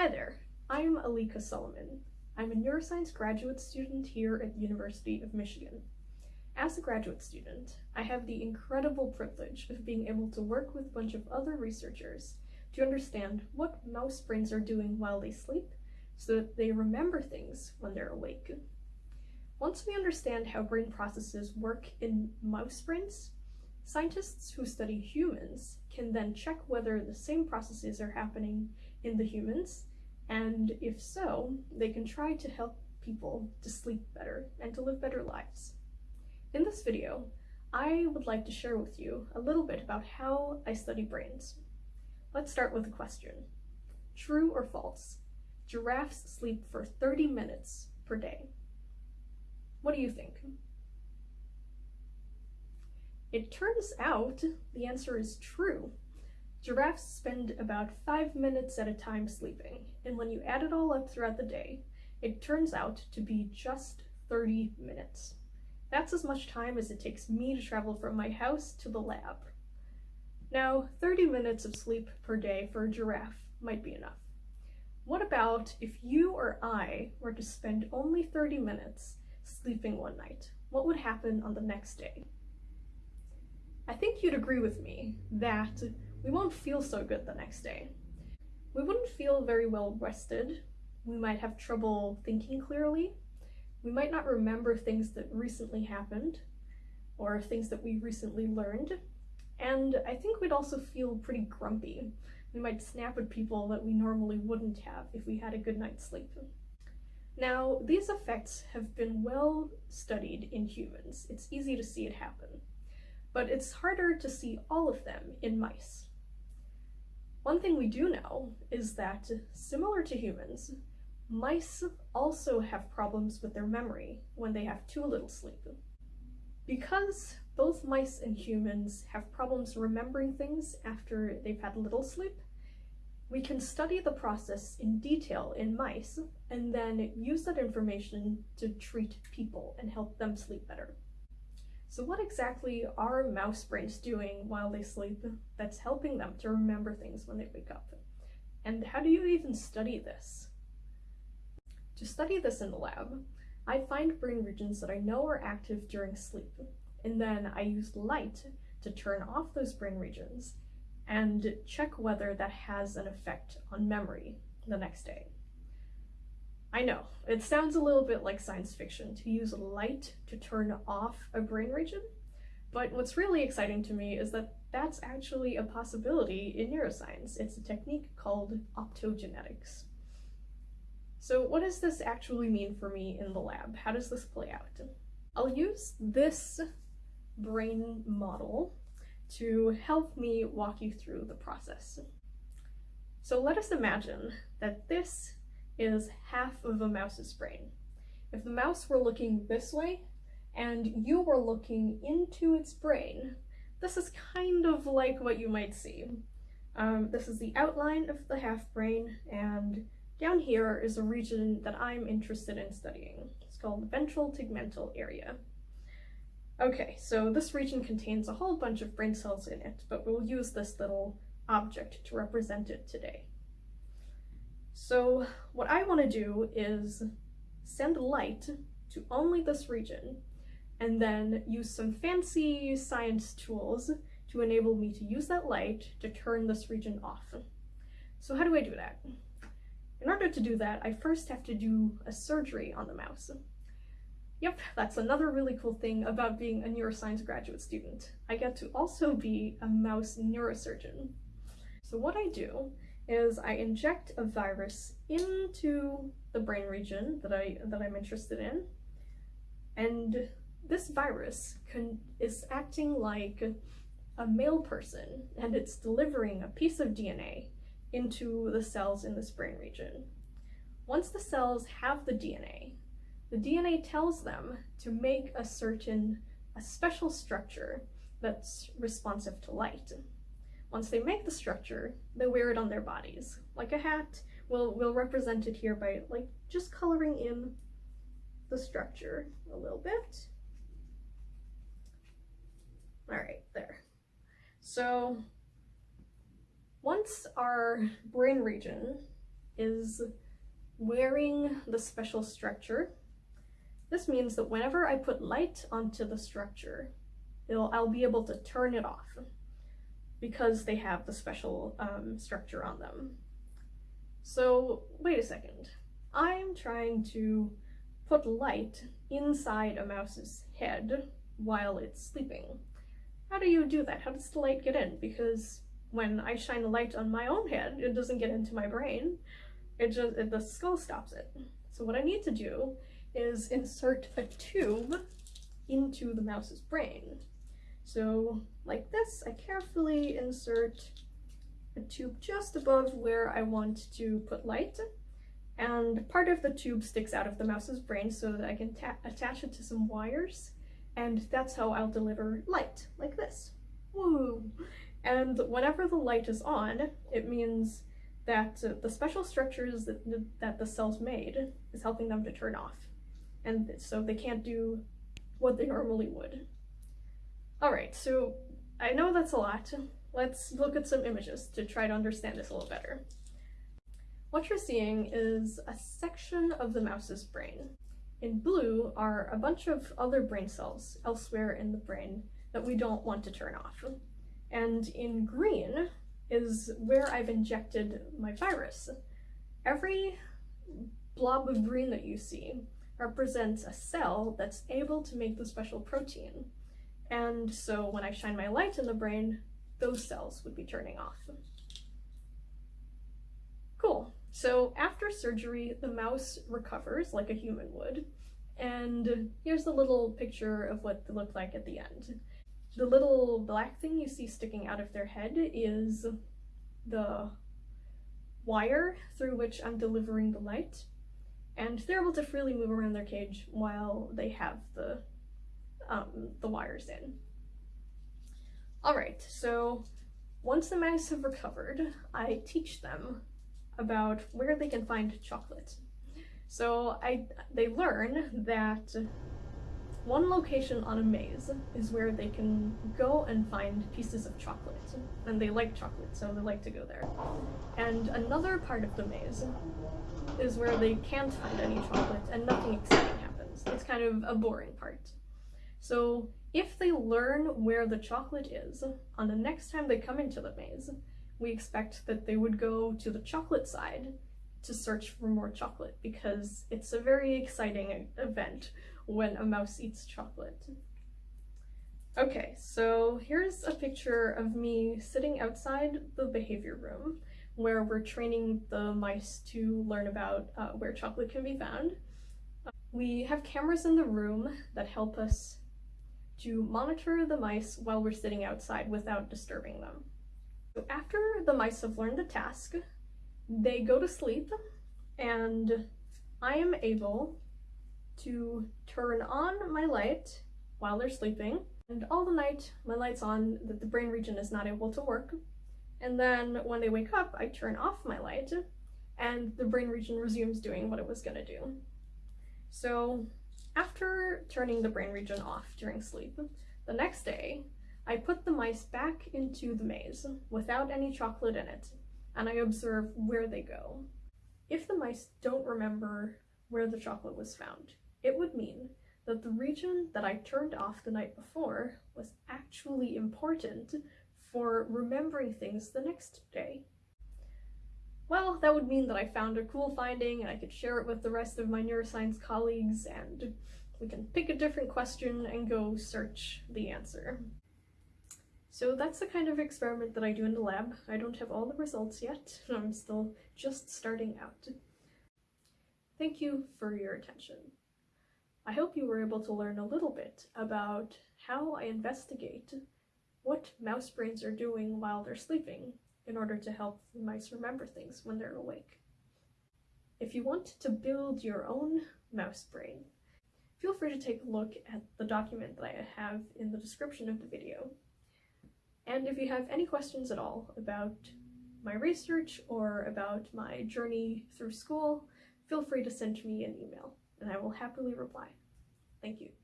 Hi there, I'm Alika Solomon. I'm a neuroscience graduate student here at the University of Michigan. As a graduate student, I have the incredible privilege of being able to work with a bunch of other researchers to understand what mouse brains are doing while they sleep so that they remember things when they're awake. Once we understand how brain processes work in mouse brains, scientists who study humans can then check whether the same processes are happening in the humans, and if so, they can try to help people to sleep better and to live better lives. In this video, I would like to share with you a little bit about how I study brains. Let's start with a question. True or false? Giraffes sleep for 30 minutes per day. What do you think? It turns out the answer is true. Giraffes spend about 5 minutes at a time sleeping, and when you add it all up throughout the day, it turns out to be just 30 minutes. That's as much time as it takes me to travel from my house to the lab. Now, 30 minutes of sleep per day for a giraffe might be enough. What about if you or I were to spend only 30 minutes sleeping one night? What would happen on the next day? I think you'd agree with me that we won't feel so good the next day. We wouldn't feel very well rested. We might have trouble thinking clearly. We might not remember things that recently happened or things that we recently learned. And I think we'd also feel pretty grumpy. We might snap at people that we normally wouldn't have if we had a good night's sleep. Now, these effects have been well studied in humans. It's easy to see it happen, but it's harder to see all of them in mice. One thing we do know is that, similar to humans, mice also have problems with their memory when they have too little sleep. Because both mice and humans have problems remembering things after they've had little sleep, we can study the process in detail in mice and then use that information to treat people and help them sleep better. So what exactly are mouse brains doing while they sleep that's helping them to remember things when they wake up? And how do you even study this? To study this in the lab, I find brain regions that I know are active during sleep, and then I use light to turn off those brain regions and check whether that has an effect on memory the next day. I know, it sounds a little bit like science fiction to use light to turn off a brain region, but what's really exciting to me is that that's actually a possibility in neuroscience. It's a technique called optogenetics. So what does this actually mean for me in the lab? How does this play out? I'll use this brain model to help me walk you through the process. So let us imagine that this is half of a mouse's brain. If the mouse were looking this way and you were looking into its brain, this is kind of like what you might see. Um, this is the outline of the half brain and down here is a region that I'm interested in studying. It's called the ventral tegmental area. Okay, so this region contains a whole bunch of brain cells in it, but we'll use this little object to represent it today. So what I want to do is send light to only this region, and then use some fancy science tools to enable me to use that light to turn this region off. So how do I do that? In order to do that, I first have to do a surgery on the mouse. Yep, that's another really cool thing about being a neuroscience graduate student. I get to also be a mouse neurosurgeon. So what I do is I inject a virus into the brain region that, I, that I'm interested in, and this virus can, is acting like a mail person, and it's delivering a piece of DNA into the cells in this brain region. Once the cells have the DNA, the DNA tells them to make a certain, a special structure that's responsive to light. Once they make the structure, they wear it on their bodies. Like a hat, we'll, we'll represent it here by like just coloring in the structure a little bit. All right, there. So once our brain region is wearing the special structure. This means that whenever I put light onto the structure, I'll be able to turn it off because they have the special um, structure on them. So wait a second. I'm trying to put light inside a mouse's head while it's sleeping. How do you do that? How does the light get in? Because when I shine a light on my own head, it doesn't get into my brain. It just, it, the skull stops it. So what I need to do is insert a tube into the mouse's brain. So like this, I carefully insert a tube just above where I want to put light. And part of the tube sticks out of the mouse's brain so that I can attach it to some wires. And that's how I'll deliver light, like this. Woo! And whenever the light is on, it means that uh, the special structures that, that the cells made is helping them to turn off. And so they can't do what they normally would. Alright, so I know that's a lot. Let's look at some images to try to understand this a little better. What you're seeing is a section of the mouse's brain. In blue are a bunch of other brain cells elsewhere in the brain that we don't want to turn off. And in green is where I've injected my virus. Every blob of green that you see represents a cell that's able to make the special protein. And so when I shine my light in the brain, those cells would be turning off. Cool. So after surgery, the mouse recovers like a human would. And here's a little picture of what they look like at the end. The little black thing you see sticking out of their head is the wire through which I'm delivering the light. And they're able to freely move around their cage while they have the, um, the wires in. Alright, so once the mice have recovered, I teach them about where they can find chocolate. So I they learn that one location on a maze is where they can go and find pieces of chocolate. And they like chocolate, so they like to go there. And another part of the maze is where they can't find any chocolate and nothing exciting happens. It's kind of a boring part. So if they learn where the chocolate is, on the next time they come into the maze, we expect that they would go to the chocolate side to search for more chocolate because it's a very exciting event when a mouse eats chocolate. Okay, so here's a picture of me sitting outside the behavior room where we're training the mice to learn about uh, where chocolate can be found. We have cameras in the room that help us to monitor the mice while we're sitting outside without disturbing them. So after the mice have learned the task, they go to sleep and I am able to turn on my light while they're sleeping and all the night my light's on that the brain region is not able to work and then when they wake up I turn off my light and the brain region resumes doing what it was gonna do. So after turning the brain region off during sleep, the next day I put the mice back into the maze without any chocolate in it and I observe where they go. If the mice don't remember where the chocolate was found, it would mean that the region that I turned off the night before was actually important for remembering things the next day. Well, that would mean that I found a cool finding and I could share it with the rest of my neuroscience colleagues and we can pick a different question and go search the answer. So that's the kind of experiment that I do in the lab. I don't have all the results yet. I'm still just starting out. Thank you for your attention. I hope you were able to learn a little bit about how I investigate what mouse brains are doing while they're sleeping in order to help the mice remember things when they're awake. If you want to build your own mouse brain, feel free to take a look at the document that I have in the description of the video. And if you have any questions at all about my research or about my journey through school, feel free to send me an email and I will happily reply. Thank you.